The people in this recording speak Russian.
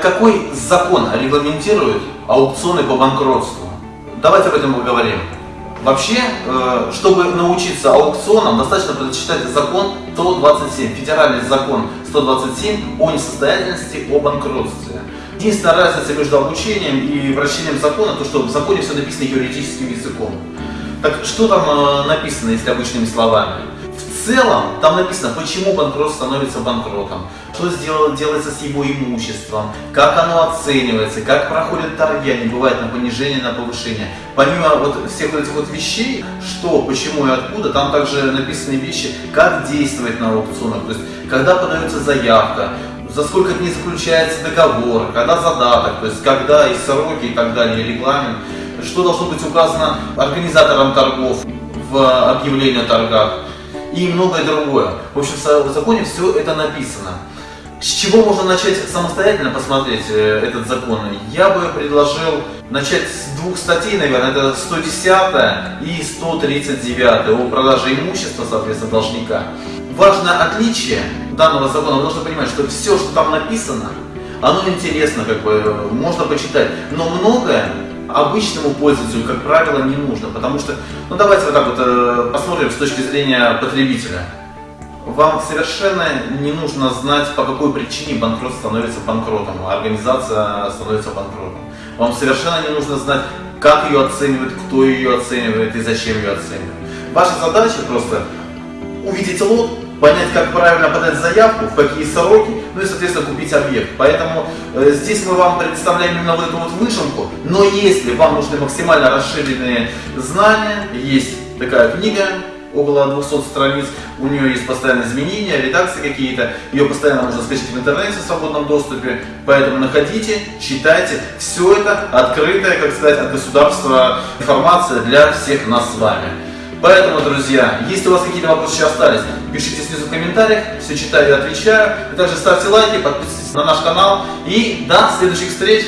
какой закон регламентирует аукционы по банкротству? Давайте об этом поговорим. Вообще, э, чтобы научиться аукционам, достаточно прочитать закон 127, федеральный закон 127 о несостоятельности, о банкротстве. Единственная разница между обучением и вращением закона, то что в законе все написано юридическим языком. Так что там э, написано, если обычными словами? Целом, там написано, почему банкрот становится банкротом, что сделано, делается с его имуществом, как оно оценивается, как проходят торги, они бывают на понижение, на повышение. Помимо вот всех вот этих вот вещей, что, почему и откуда, там также написаны вещи, как действовать на аукционах, то есть когда подается заявка, за сколько дней заключается договор, когда задаток, то есть когда и сроки и так далее, регламент, что должно быть указано организатором торгов в объявлении о торгах и многое другое. В общем, в законе все это написано. С чего можно начать самостоятельно посмотреть э, этот закон? Я бы предложил начать с двух статей, наверное, это 110 и 139 о продаже имущества, соответственно, должника. Важное отличие данного закона, должны понимать, что все, что там написано, оно интересно, как бы, можно почитать, но многое обычному пользователю, как правило, не нужно, потому что, ну давайте вот так вот э, посмотрим с точки зрения потребителя. Вам совершенно не нужно знать, по какой причине банкрот становится банкротом, а организация становится банкротом. Вам совершенно не нужно знать, как ее оценивают, кто ее оценивает и зачем ее оценивают. Ваша задача просто увидеть лот, понять, как правильно подать заявку, в какие сроки, ну и, соответственно, купить объект. Поэтому э, здесь мы вам представляем именно вот эту вот выжимку, но если вам нужны максимально расширенные знания, есть такая книга, около 200 страниц, у нее есть постоянные изменения, редакции какие-то, ее постоянно можно скачать в интернете в свободном доступе, поэтому находите, читайте, все это открытая, как сказать, от государства информация для всех нас с вами. Поэтому, друзья, если у вас какие-то вопросы еще остались, пишите снизу в комментариях, все читаю и отвечаю. И также ставьте лайки, подписывайтесь на наш канал. И до следующих встреч!